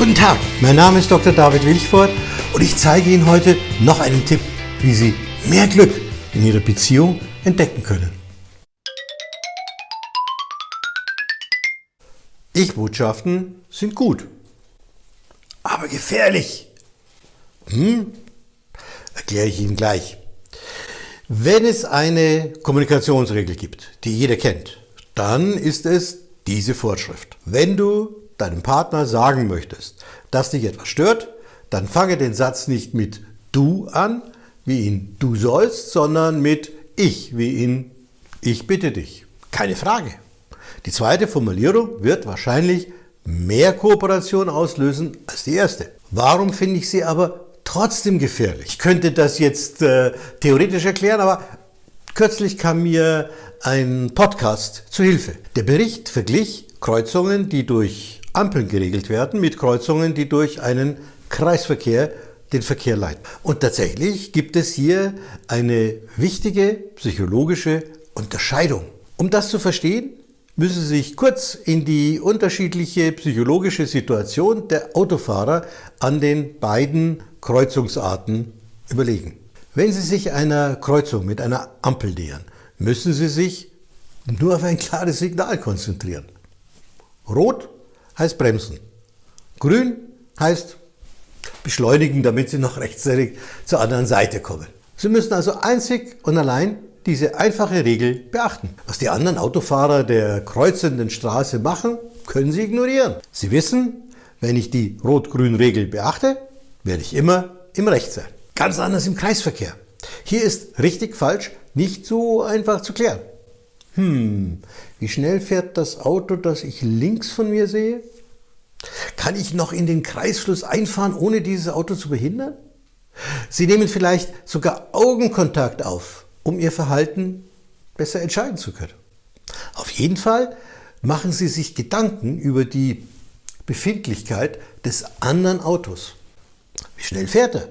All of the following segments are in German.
Guten Tag, mein Name ist Dr. David Wilchford und ich zeige Ihnen heute noch einen Tipp, wie Sie mehr Glück in Ihrer Beziehung entdecken können. Ich-Botschaften sind gut, aber gefährlich. Hm? Erkläre ich Ihnen gleich. Wenn es eine Kommunikationsregel gibt, die jeder kennt, dann ist es diese Vorschrift. Wenn du deinem Partner sagen möchtest, dass dich etwas stört, dann fange den Satz nicht mit du an, wie ihn du sollst, sondern mit ich, wie ihn ich bitte dich. Keine Frage. Die zweite Formulierung wird wahrscheinlich mehr Kooperation auslösen als die erste. Warum finde ich sie aber trotzdem gefährlich? Ich könnte das jetzt äh, theoretisch erklären, aber kürzlich kam mir ein Podcast zu Hilfe. Der Bericht verglich Kreuzungen, die durch Ampeln geregelt werden, mit Kreuzungen, die durch einen Kreisverkehr den Verkehr leiten. Und tatsächlich gibt es hier eine wichtige psychologische Unterscheidung. Um das zu verstehen, müssen Sie sich kurz in die unterschiedliche psychologische Situation der Autofahrer an den beiden Kreuzungsarten überlegen. Wenn Sie sich einer Kreuzung mit einer Ampel nähern, müssen Sie sich nur auf ein klares Signal konzentrieren. Rot heißt bremsen. Grün heißt beschleunigen, damit Sie noch rechtzeitig zur anderen Seite kommen. Sie müssen also einzig und allein diese einfache Regel beachten. Was die anderen Autofahrer der kreuzenden Straße machen, können Sie ignorieren. Sie wissen, wenn ich die Rot-Grün-Regel beachte, werde ich immer im Recht sein. Ganz anders im Kreisverkehr. Hier ist richtig falsch nicht so einfach zu klären. Hm, wie schnell fährt das Auto, das ich links von mir sehe? Kann ich noch in den Kreisfluss einfahren, ohne dieses Auto zu behindern? Sie nehmen vielleicht sogar Augenkontakt auf, um Ihr Verhalten besser entscheiden zu können. Auf jeden Fall machen Sie sich Gedanken über die Befindlichkeit des anderen Autos. Wie schnell fährt er?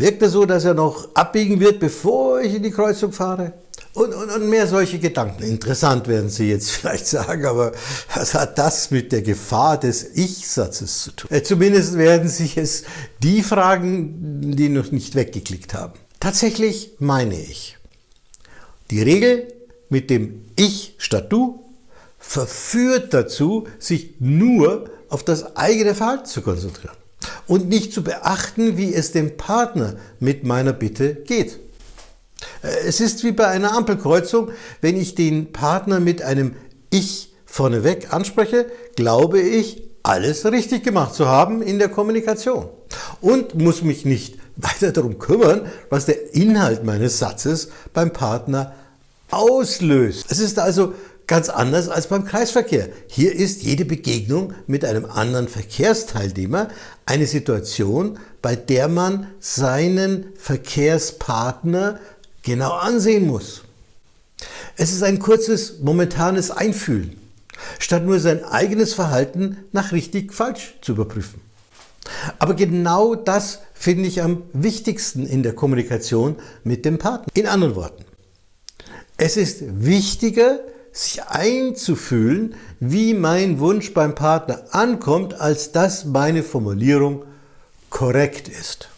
Wirkt er so, dass er noch abbiegen wird, bevor ich in die Kreuzung fahre? Und, und, und mehr solche Gedanken. Interessant werden Sie jetzt vielleicht sagen, aber was hat das mit der Gefahr des Ich-Satzes zu tun? Äh, zumindest werden sich es die fragen, die noch nicht weggeklickt haben. Tatsächlich meine ich, die Regel mit dem Ich statt Du verführt dazu, sich nur auf das eigene Verhalten zu konzentrieren und nicht zu beachten, wie es dem Partner mit meiner Bitte geht. Äh, es ist wie bei einer Ampelkreuzung, wenn ich den Partner mit einem Ich vorneweg anspreche, glaube ich, alles richtig gemacht zu haben in der Kommunikation und muss mich nicht weiter darum kümmern, was der Inhalt meines Satzes beim Partner auslöst. Es ist also ganz anders als beim Kreisverkehr. Hier ist jede Begegnung mit einem anderen Verkehrsteilnehmer eine Situation, bei der man seinen Verkehrspartner genau ansehen muss. Es ist ein kurzes, momentanes Einfühlen, statt nur sein eigenes Verhalten nach richtig falsch zu überprüfen. Aber genau das finde ich am wichtigsten in der Kommunikation mit dem Partner. In anderen Worten, es ist wichtiger, sich einzufühlen, wie mein Wunsch beim Partner ankommt, als dass meine Formulierung korrekt ist.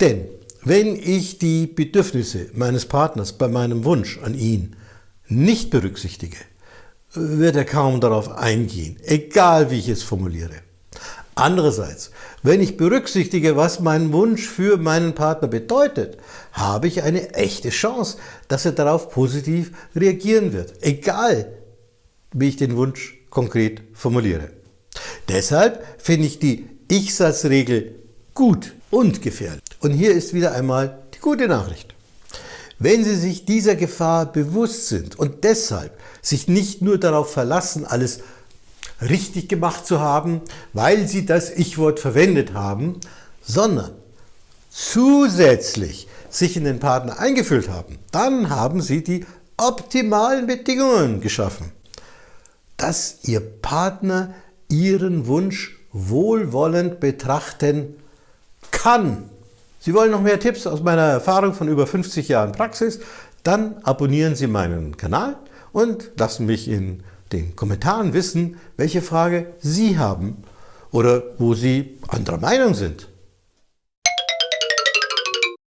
Denn wenn ich die Bedürfnisse meines Partners bei meinem Wunsch an ihn nicht berücksichtige, wird er kaum darauf eingehen, egal wie ich es formuliere. Andererseits, wenn ich berücksichtige, was mein Wunsch für meinen Partner bedeutet, habe ich eine echte Chance, dass er darauf positiv reagieren wird, egal wie ich den Wunsch konkret formuliere. Deshalb finde ich die Ich-Satzregel gut und gefährlich. Und hier ist wieder einmal die gute Nachricht. Wenn Sie sich dieser Gefahr bewusst sind und deshalb sich nicht nur darauf verlassen, alles richtig gemacht zu haben, weil Sie das Ich-Wort verwendet haben, sondern zusätzlich sich in den Partner eingefühlt haben, dann haben Sie die optimalen Bedingungen geschaffen, dass Ihr Partner Ihren Wunsch wohlwollend betrachten kann. Sie wollen noch mehr Tipps aus meiner Erfahrung von über 50 Jahren Praxis? Dann abonnieren Sie meinen Kanal und lassen mich in den Kommentaren wissen, welche Frage Sie haben oder wo Sie anderer Meinung sind.